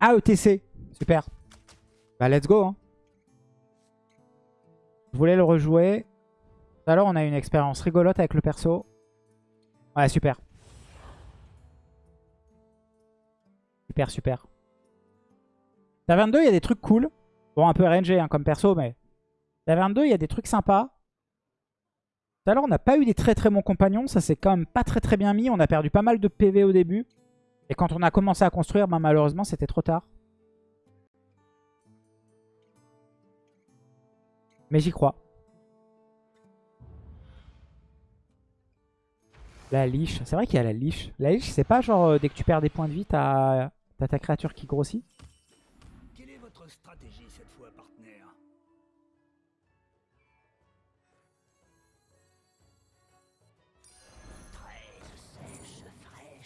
Ah, ETC. Super. Bah, let's go. Hein. Je voulais le rejouer. Tout à on a une expérience rigolote avec le perso. Ouais, super. Super, super. Taverne 2, il y a des trucs cool. Bon, un peu RNG hein, comme perso, mais... Taverne 2, il y a des trucs sympas. Tout à l'heure, on n'a pas eu des très très bons compagnons. Ça, c'est quand même pas très très bien mis. On a perdu pas mal de PV au début. Et quand on a commencé à construire, bah, malheureusement, c'était trop tard. Mais j'y crois. La liche. C'est vrai qu'il y a la liche. La liche, c'est pas genre euh, dès que tu perds des points de vie, t'as ta créature qui grossit?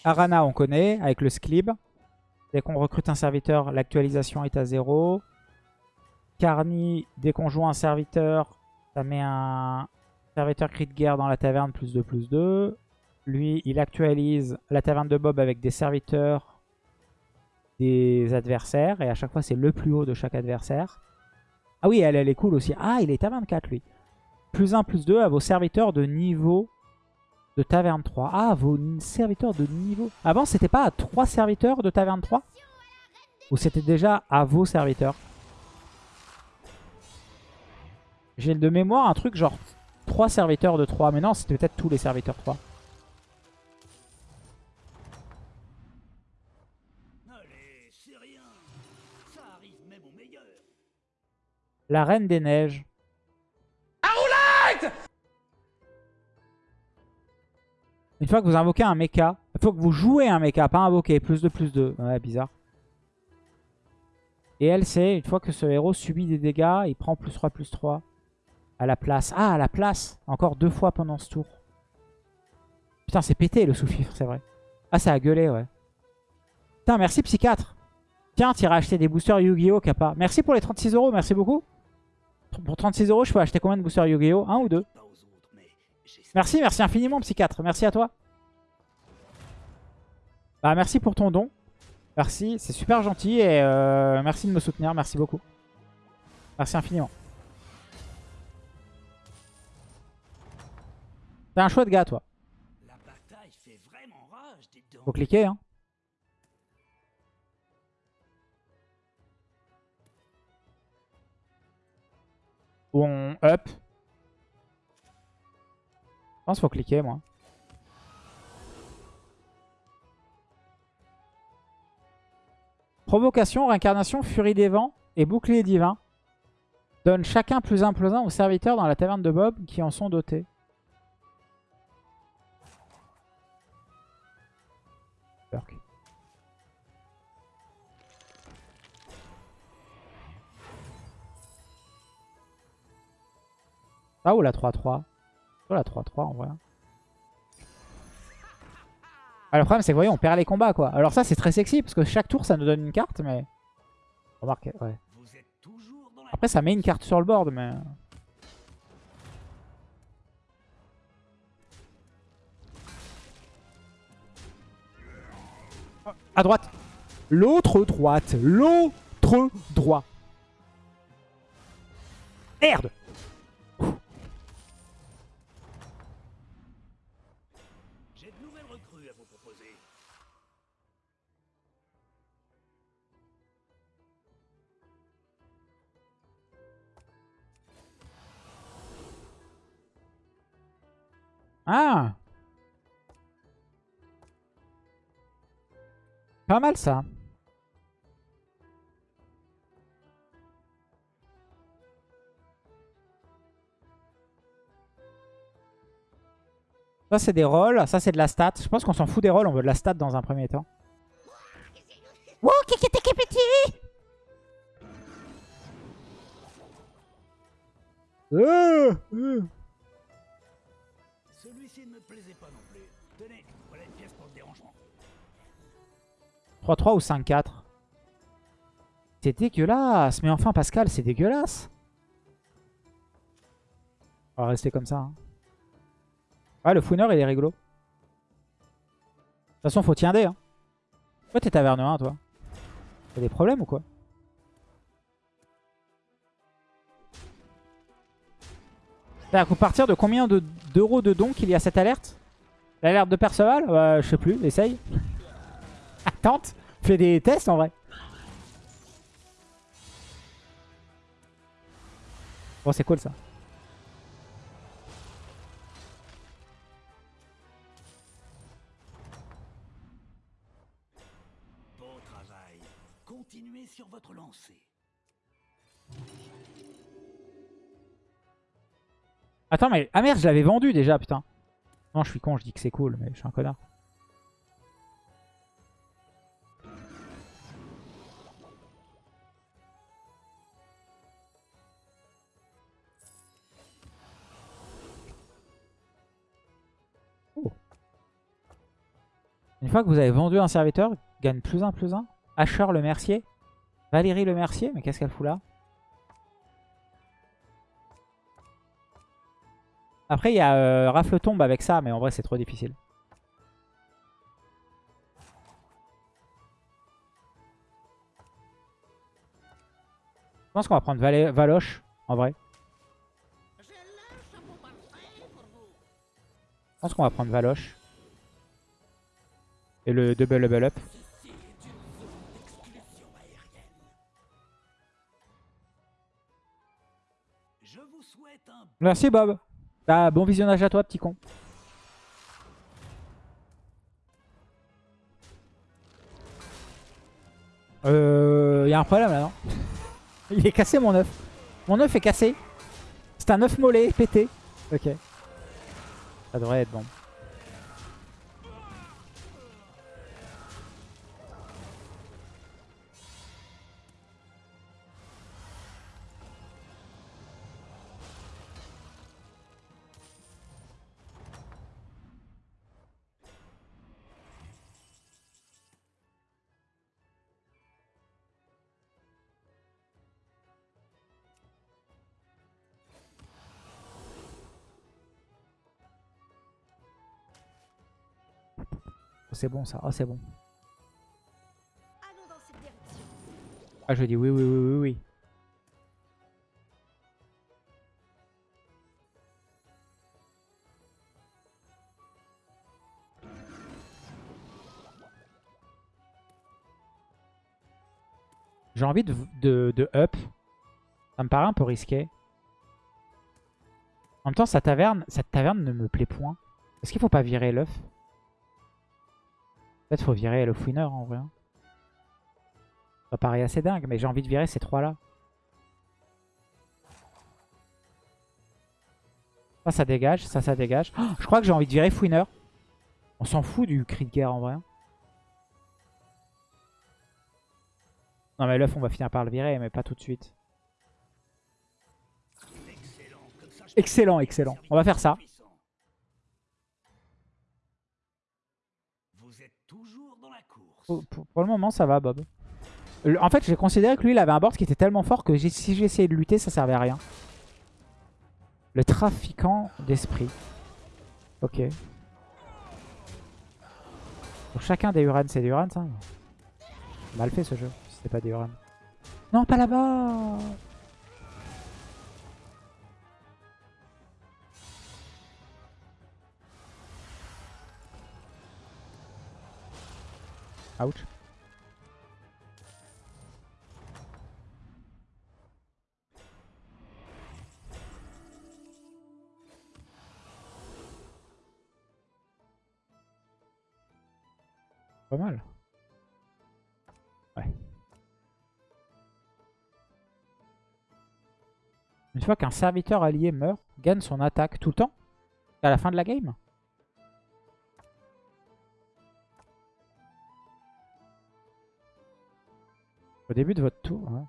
Arana, on connaît, avec le Sclib. Dès qu'on recrute un serviteur, l'actualisation est à 0. Carni, dès qu'on joue un serviteur, ça met un serviteur crit de guerre dans la taverne, plus 2, plus 2. Lui, il actualise la taverne de Bob avec des serviteurs des adversaires. Et à chaque fois, c'est le plus haut de chaque adversaire. Ah oui, elle, elle est cool aussi. Ah, il est à 24, lui. Plus 1, plus 2 à vos serviteurs de niveau de taverne 3. Ah, vos serviteurs de niveau... Avant, c'était pas à 3 serviteurs de taverne 3 Ou c'était déjà à vos serviteurs? J'ai de mémoire un truc genre 3 serviteurs de 3. Mais non, c'était peut-être tous les serviteurs 3. Allez, c'est rien. Ça arrive même au meilleur. La Reine des Neiges. Une fois que vous invoquez un mecha, il faut que vous jouez un mecha, pas invoquer. Plus de plus de. Ouais, bizarre. Et elle, c'est une fois que ce héros subit des dégâts, il prend plus 3, plus 3 à la place. Ah, à la place Encore deux fois pendant ce tour. Putain, c'est pété le sous-fifre, c'est vrai. Ah, ça a gueulé, ouais. Putain, merci Psychiatre. Tiens, tu iras acheter des boosters Yu-Gi-Oh! Kappa. Merci pour les 36 euros, merci beaucoup. Pour 36 euros, je peux acheter combien de boosters Yu-Gi-Oh! Un ou deux? Merci, merci infiniment Psychiatre. Merci à toi. Bah, merci pour ton don. Merci, c'est super gentil et euh, merci de me soutenir. Merci beaucoup. Merci infiniment. T'es un chouette gars, toi. la bataille fait vraiment rage, dites donc. Faut cliquer, hein. Ou on up. Je pense qu'il faut cliquer, moi. Provocation, réincarnation, furie des vents et bouclier divin. Donne chacun plus un plus un aux serviteurs dans la taverne de Bob qui en sont dotés. Perk. Ah ou la 3-3 Sur la 3-3 en vrai. Ah, le problème c'est que voyez on perd les combats quoi. Alors ça c'est très sexy parce que chaque tour ça nous donne une carte mais... Remarque, ouais. Après ça met une carte sur le board mais... À droite L'autre droite L'autre droit Merde Ah Pas mal ça. Ça c'est des rolls, ça c'est de la stat. Je pense qu'on s'en fout des rolls, on veut de la stat dans un premier temps. Wow. Celui-ci ne me plaisait pas non plus. Tenez, voilà une pièce pour le dérangement. 3-3 ou 5-4 C'est dégueulasse Mais enfin Pascal, c'est dégueulasse On va rester comme ça. hein. Ouais, le fouiner, il est rigolo. De toute façon, faut tiender. Hein. Pourquoi t'es taverne 1, toi Y'a des problèmes ou quoi? C'est-à-dire qu'à partir de combien de- d'euros de, dons qu'il y a cette alerte? L'alerte de Perceval? Bah, Je sais plus, essaye. Tente, fais des tests en vrai. Bon, c'est cool ça. Beau travail. Continuez sur votre lancée. Attends, mais... Ah merde, je l'avais vendu déjà, putain. Non, je suis con, je dis que c'est cool, mais je suis un connard. Une fois que vous avez vendu un serviteur, gagne plus un, plus un. Asher le mercier. Valérie le mercier, mais qu'est-ce qu'elle fout là? Après, il y a euh, Rafle tombe avec ça, mais en vrai, c'est trop difficile. Je pense qu'on va prendre Valoche, en vrai. Je pense qu'on va prendre Valoche. Et le double level up. Merci Bob. Bah, bon visionnage à toi, petit con. Euh, y a un problème là, non Il est cassé mon œuf. Mon œuf est cassé. C'est un œuf mollet pété. Ok. Ça devrait être bon. C'est bon ça. Oh, c'est bon. Ah, je dis oui, oui, oui, oui, oui. J'ai envie de, de, de up. Ça me paraît un peu risqué. En même temps, sa taverne, cette taverne ne me plaît point. Est-ce qu'il faut pas virer l'œuf? Peut-être faut virer le fouineur en vrai. hein. Ça paraît assez dingue, mais j'ai envie de virer ces trois-là. Ça, ça dégage. Ça, ça dégage. Oh, je crois que j'ai envie de virer fouineur. On s'en fout du cri de guerre en vrai. hein. Non mais l'œuf, on va finir par le virer, mais pas tout de suite. excellent. Excellent. On va faire ça. Pour, pour- le moment, ça va, Bob. En fait, j'ai considéré que lui, il avait un board qui était tellement fort que si j'essayais de lutter, ça servait à rien. Le trafiquant d'esprit. Ok. Pour chacun des Urans, c'est des Urans, ça Mal fait ce jeu, si c'était pas des Urans. Non, pas là-bas Ouch. Pas mal. Une fois qu'un serviteur allié meurt, gagne son attaque tout le temps À la fin de la game? Au début de votre tour, ouais.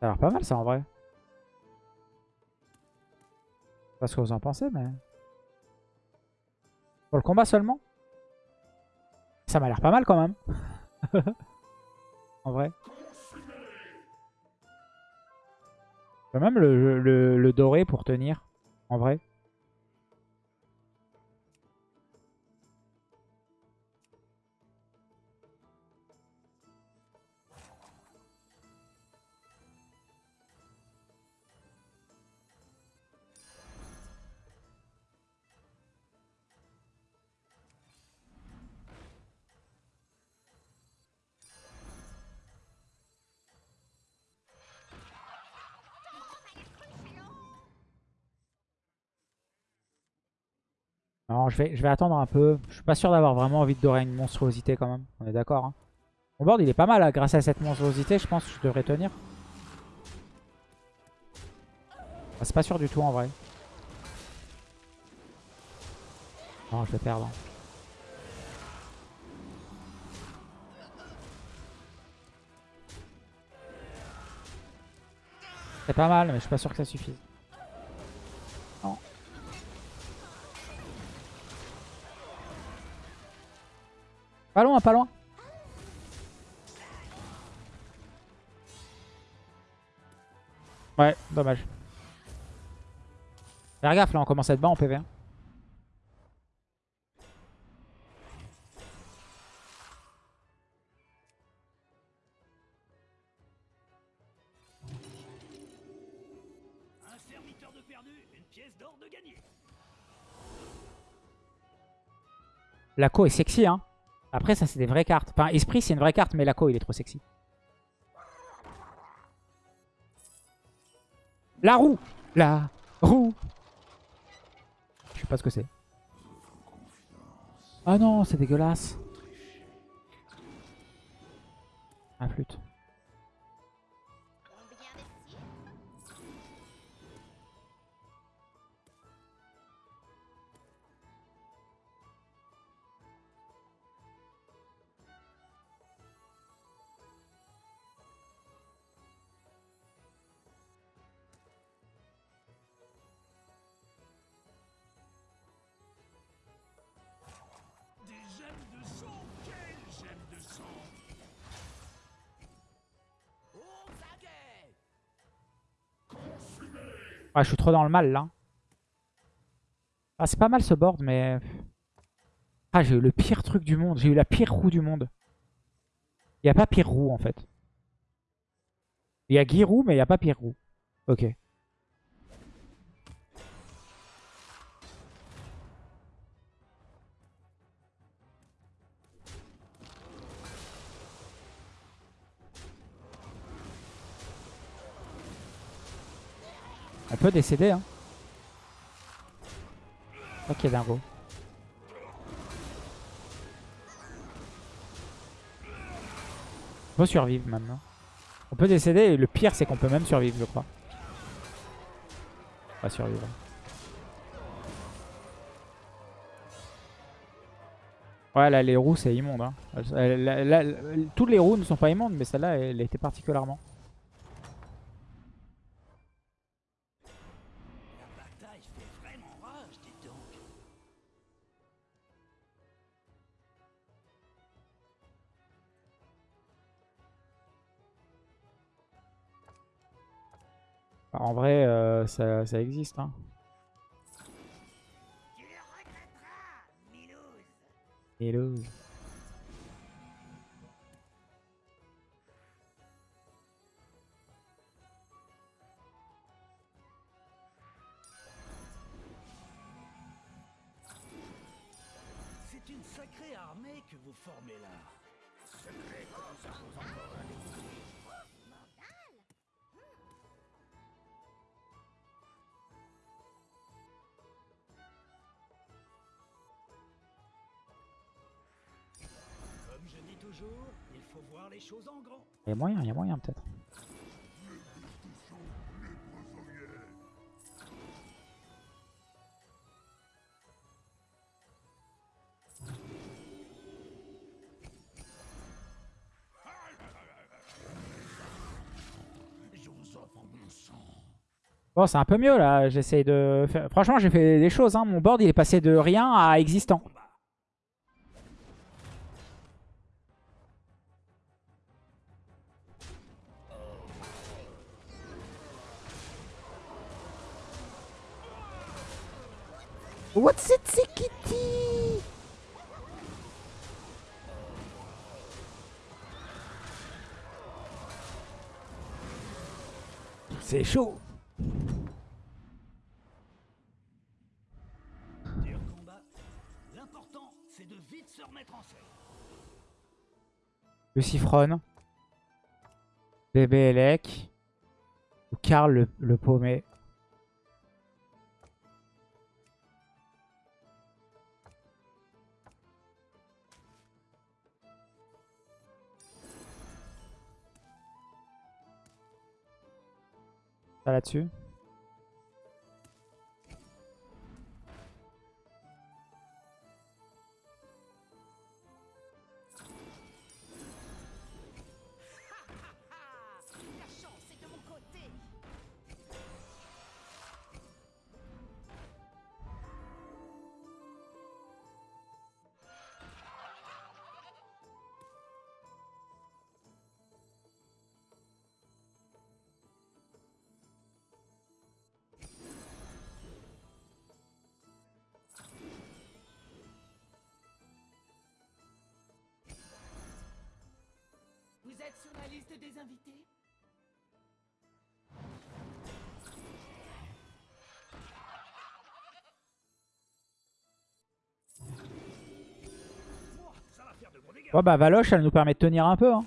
Ça a l'air pas mal ça en vrai. Pas ce que vous en pensez, mais... Pour le combat seulement? Ça m'a l'air pas mal quand même. en vrai. Je peux même le, le, dorer pour tenir. En vrai. Non, je vais, je vais attendre un peu. Je suis pas sûr d'avoir vraiment envie de dorer une monstruosité quand même. On est d'accord. Hein. Mon board, il est pas mal. hein. Grâce à cette monstruosité, je pense que je devrais tenir. Ah, C'est pas sûr du tout en vrai. Non, je vais perdre. hein. C'est pas mal, mais je suis pas sûr que ça suffise. Pas loin, pas loin. Ouais, dommage. Faire gaffe, là, on commence à être bas en PV. hein. De perdu, une pièce d'or de gagné. Laco est sexy, hein. Après, ça, c'est des vraies cartes. Enfin, Esprit, c'est une vraie carte, mais Laco, il est trop sexy. La roue La roue Je sais pas ce que c'est. Ah non, c'est dégueulasse. Un flûte. Ah, je suis trop dans le mal, là. Ah, c'est pas mal, ce board, mais... Ah, j'ai eu le pire truc du monde. J'ai eu la pire roue du monde. Il n'y a pas pire roue, en fait. Il y a Giroud, mais il n'y a pas pire roue. Ok. On peut décéder, hein. Ok, dingo. On peut survivre maintenant. On peut décéder et le pire c'est qu'on peut même survivre je crois. On va survivre. Ouais là les roues c'est immonde. Hein. Toutes les roues ne sont pas immondes mais celle-là elle était particulièrement. En vrai euh, ça, ça existe. Hein. Tu le Milouz. Hello. C'est une sacrée armée que vous formez là. Sacrée comme ça pose encore un défi. Il y a moyen, il y a moyen peut-être. Bon c'est un peu mieux là. J'essaye de faire... Franchement j'ai fait des choses. Hein. Mon board il est passé de rien à existant. What's it, c'est Kitty C'est chaud. L'important, c'est de vite se remettre en selle. Lucifron. Bébé Elec. Ou Karl le, le paumé. Ça là-dessus. Invités bah Valoche, elle nous permet de tenir un peu. hein.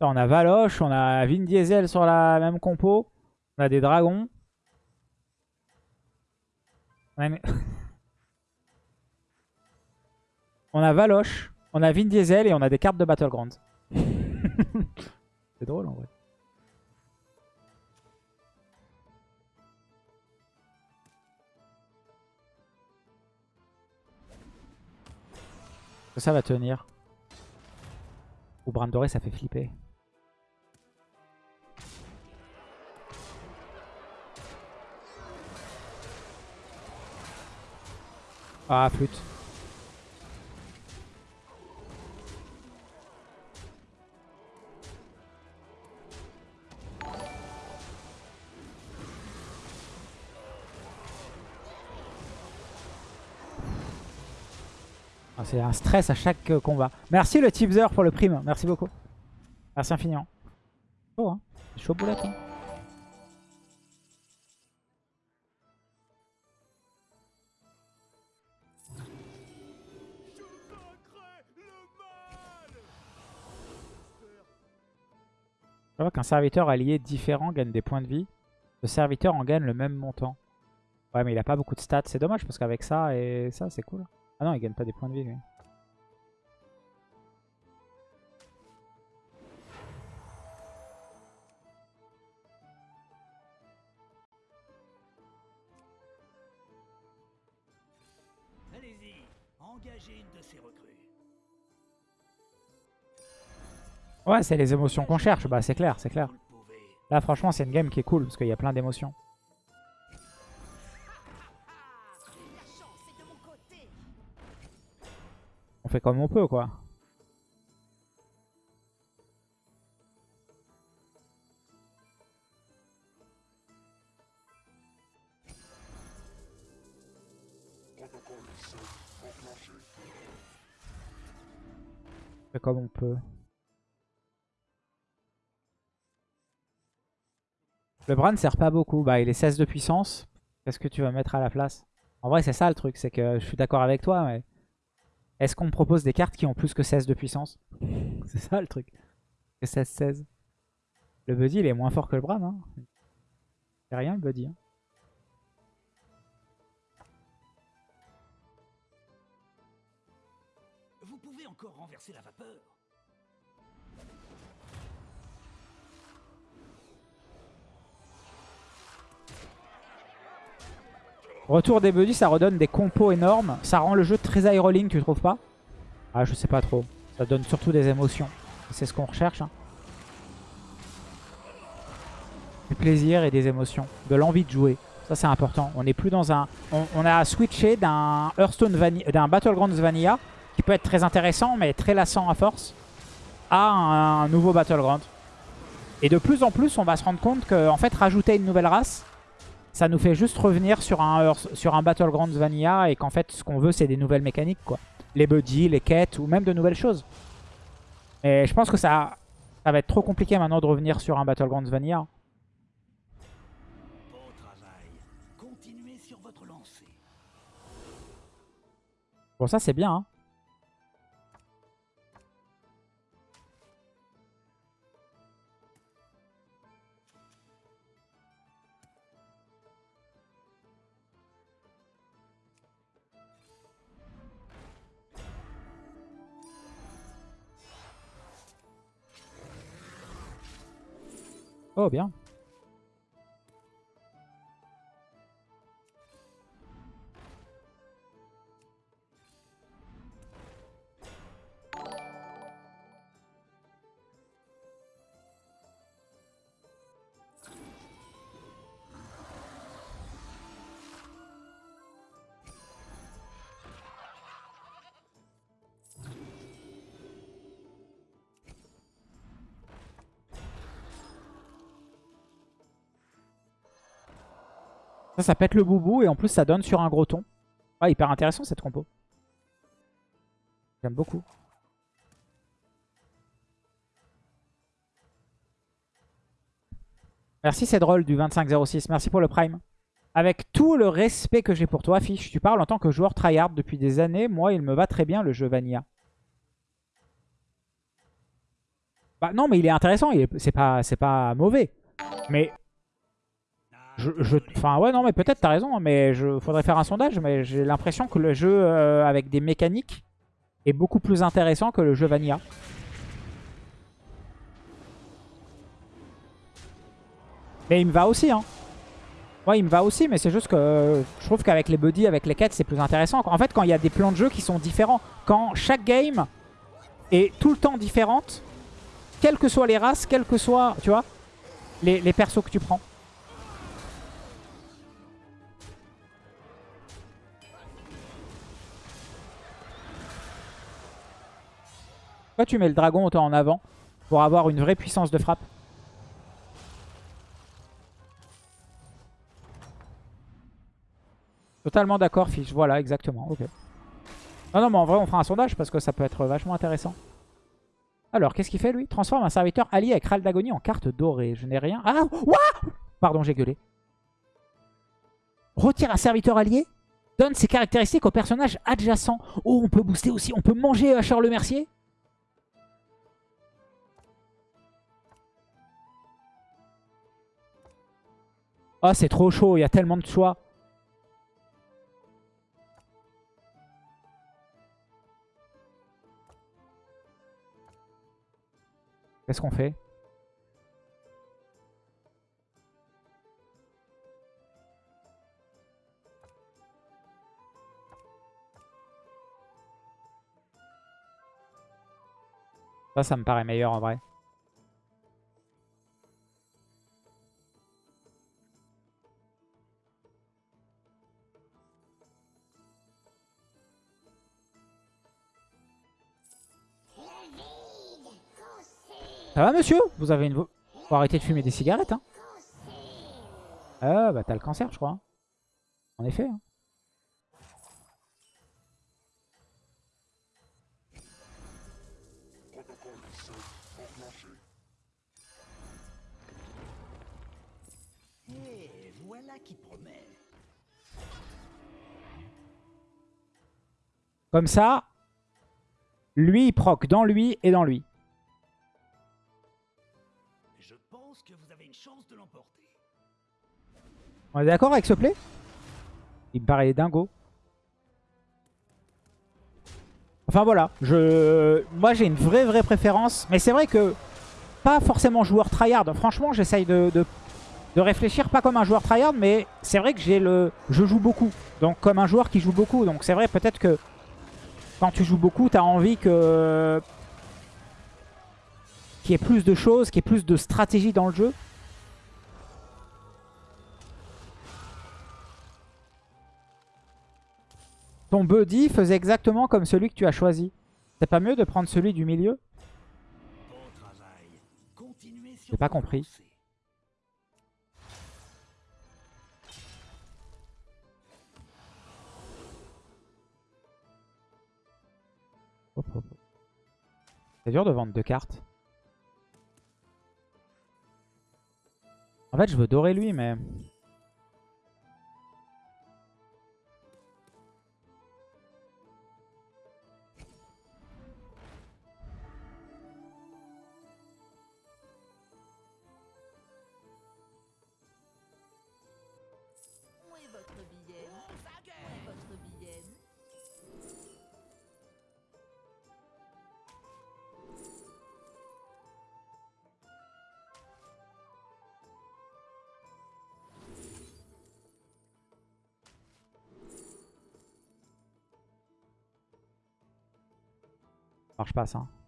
On a Valoche, on a Vin Diesel sur la même compo. On a des dragons. On a, on a Valoche, on a Vin Diesel et on a des cartes de Battleground. C'est drôle en vrai. Ça va tenir Ou Bran doré, ça fait flipper. Ah, flûte. C'est un stress à chaque euh, combat. Merci le tipzer pour le prime. Merci beaucoup. Merci infiniment. Chaud, hein chaud boulette, hein Je vois qu'un serviteur allié différent gagne des points de vie. Le serviteur en gagne le même montant. Ouais, mais il a pas beaucoup de stats. C'est dommage parce qu'avec ça et ça, c'est cool. Ah non, il gagne pas des points de vie, lui. Allez-y, engagez une de ces recrues. Ouais, c'est les émotions qu'on cherche. Bah, c'est clair, c'est clair. Là, franchement, c'est une game qui est cool parce qu'il y a plein d'émotions. Comme on peut, quoi. Comme on peut. Le Bran ne sert pas beaucoup. Bah, il est 16 de puissance. Qu'est-ce que tu vas mettre à la place? En vrai, c'est ça le truc. C'est que je suis d'accord avec toi, mais... Est-ce qu'on me propose des cartes qui ont plus que 16 de puissance C'est ça le truc. Que 16-16. Le Buddy, il est moins fort que le Bran. Hein. C'est rien le Buddy. hein. Vous pouvez encore renverser la vapeur. Retour des Buddy, ça redonne des compos énormes. Ça rend le jeu très aéroline, tu trouves pas? Ah, je sais pas trop. Ça donne surtout des émotions. C'est ce qu'on recherche. hein. Du plaisir et des émotions. De l'envie de jouer. Ça, c'est important. On n'est plus dans un... On, a switché d'un Hearthstone Vanilla, d'un Battlegrounds Vanilla, qui peut être très intéressant, mais très lassant à force, à un, nouveau Battleground. Et de plus en plus, on va se rendre compte que, fait, rajouter une nouvelle race, ça nous fait juste revenir sur un, Hearth- sur un Battlegrounds Vanilla et qu'en fait, ce qu'on veut, c'est des nouvelles mécaniques, quoi. Les buddies, les quêtes ou même de nouvelles choses. Et je pense que ça, ça va être trop compliqué maintenant de revenir sur un Battlegrounds Vanilla. Beau travail. Continuez sur votre lancée. Bon, ça, c'est bien, hein. Oh, bien. Ça, ça pète le boubou et en plus ça donne sur un gros ton. Ah, hyper intéressant cette compo. J'aime beaucoup. Merci c'est drôle du 2506. Merci pour le prime. Avec tout le respect que j'ai pour toi, Fiche, tu parles en tant que joueur tryhard depuis des années. Moi, il me va très bien le jeu Vanilla. Bah non, mais il est intéressant. C'est pas, pas mauvais. Mais je, enfin ouais non mais peut-être t'as raison mais je faudrait faire un sondage mais j'ai l'impression que le jeu euh, avec des mécaniques est beaucoup plus intéressant que le jeu Vanilla. Mais il me va aussi hein. Ouais il me va aussi mais c'est juste que je trouve qu'avec les buddies, avec les quêtes c'est plus intéressant. En fait quand il y a des plans de jeu qui sont différents, quand chaque game est tout le temps différente, quelles que soient les races, quelles que soient, tu vois, les, les persos que tu prends. Pourquoi tu mets le dragon autant en avant Pour avoir une vraie puissance de frappe. Totalement d'accord, Fiche. Voilà, exactement. Ok. Non, non, mais en vrai, on fera un sondage parce que ça peut être vachement intéressant. Alors, qu'est-ce qu'il fait, lui? Transforme un serviteur allié avec Ral d'Agonie en carte dorée. Je n'ai rien... Ah What Pardon, j'ai gueulé. Retire un serviteur allié Donne ses caractéristiques au personnage adjacent. Oh, on peut booster aussi. On peut manger Charles Mercier Oh, c'est trop chaud, il y a tellement de choix. Qu'est-ce qu'on fait? Ça, ça me paraît meilleur en vrai. Ça va monsieur Vous avez une... Faut arrêter de fumer des cigarettes hein Ah bah t'as le cancer je crois. Hein. En effet. Hein. Comme ça, lui il proc dans lui et dans lui. On est d'accord avec ce play? Il me paraît dingo. Enfin voilà, je, moi j'ai une vraie vraie préférence. Mais c'est vrai que pas forcément joueur tryhard. Franchement j'essaye de, réfléchir pas comme un joueur tryhard. Mais c'est vrai que je joue beaucoup. Donc comme un joueur qui joue beaucoup. Donc c'est vrai peut-être que quand tu joues beaucoup t'as envie que qu'il y ait plus de choses, qu'il y ait plus de stratégie dans le jeu. Ton buddy faisait exactement comme celui que tu as choisi. C'est pas mieux de prendre celui du milieu? J'ai pas compris. C'est dur de vendre deux cartes. En fait, je veux dorer lui, mais... marche pas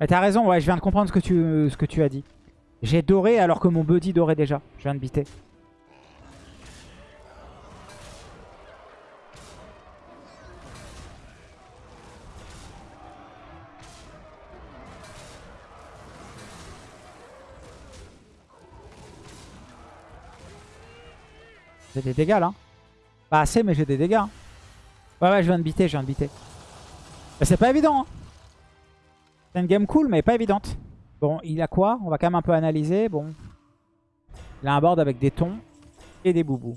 Mais t'as raison, ouais, je viens de comprendre ce que tu, ce que tu as dit. J'ai doré alors que mon buddy dorait déjà. Je viens de biter. J'ai des dégâts là. Pas assez, mais j'ai des dégâts. Ouais, ouais, je viens de biter, je viens de biter. C'est pas évident. Hein. C'est une game cool, mais pas évidente. Bon, il a quoi? On va quand même un peu analyser. Bon. Il a un board avec des tons et des boubous.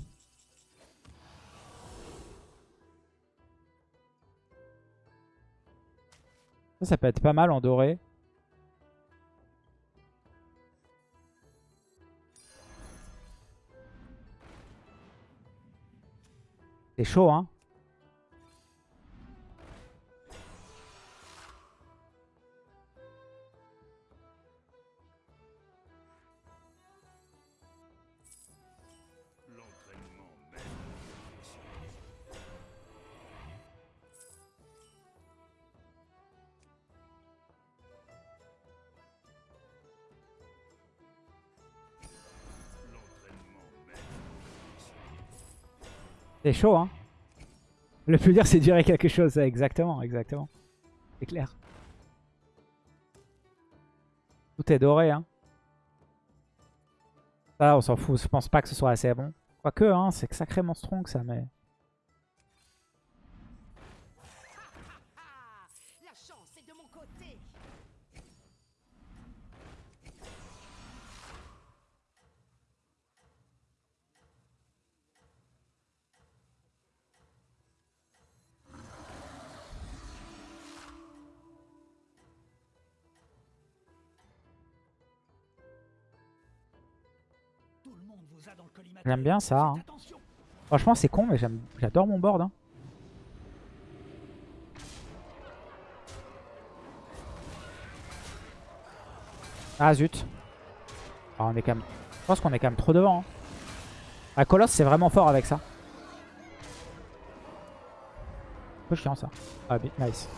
Ça, ça peut être pas mal en doré. C'est chaud, hein? C'est chaud, hein Le plus dur, c'est de gérer quelque chose. Exactement, exactement. C'est clair. Tout est doré, hein. Ça, on s'en fout. Je pense pas que ce soit assez bon. Quoique, hein, c'est sacrément strong, ça, mais... J'aime bien ça, hein. Franchement, c'est con, mais j'adore mon board, hein. Ah, zut. Ah, on est quand même... Je pense qu'on est quand même trop devant, hein. Ah, Colosse, c'est vraiment fort avec ça. Un peu chiant, ça. Ah, nice.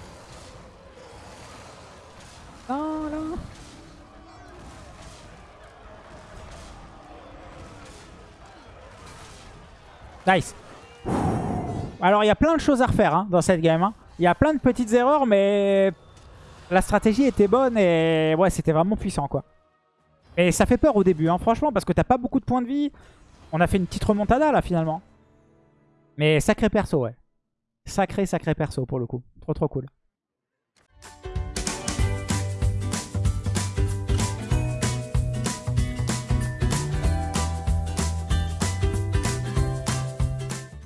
Non, non. Nice. Alors, il y a plein de choses à refaire hein, dans cette game. hein. Il y a plein de petites erreurs, mais la stratégie était bonne et ouais, c'était vraiment puissant, quoi. Et ça fait peur au début, hein, franchement, parce que t'as pas beaucoup de points de vie. On a fait une petite remontada, là, finalement. Mais sacré perso, ouais. Sacré, sacré perso, pour le coup. Trop, trop cool.